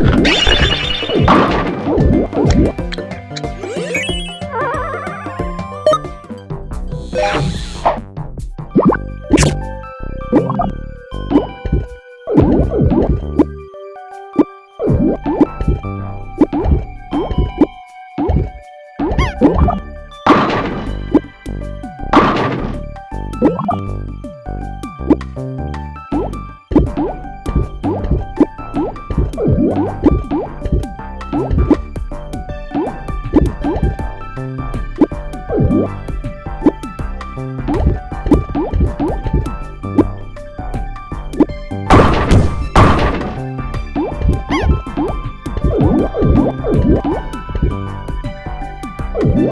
おはようございます。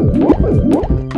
Woo-hoo!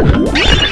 Whee!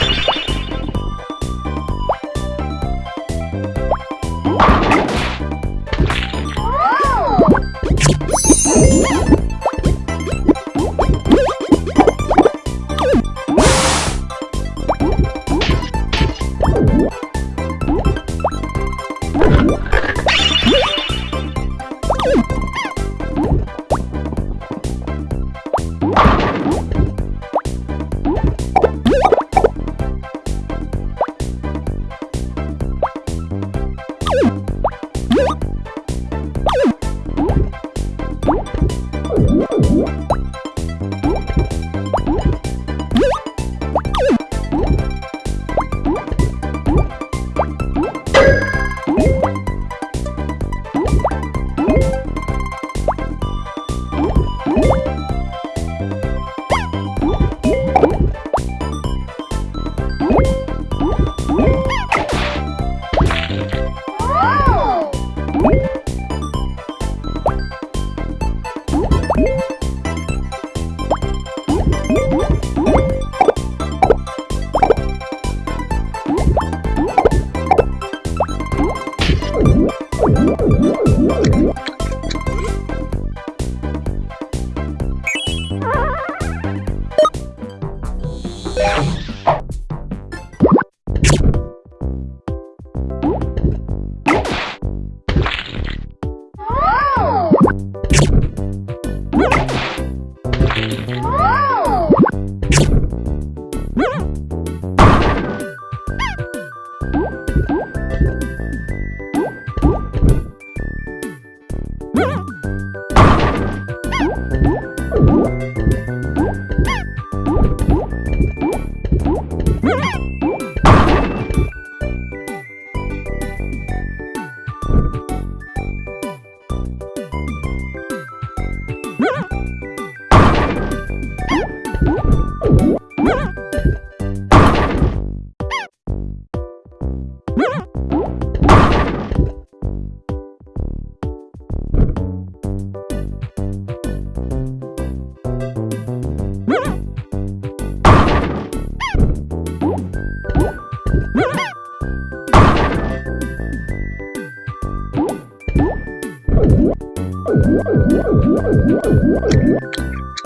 What?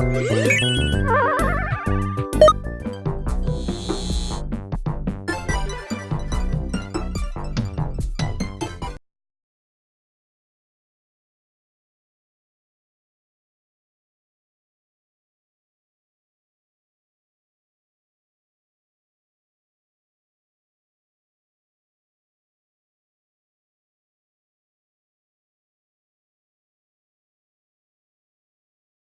Ah!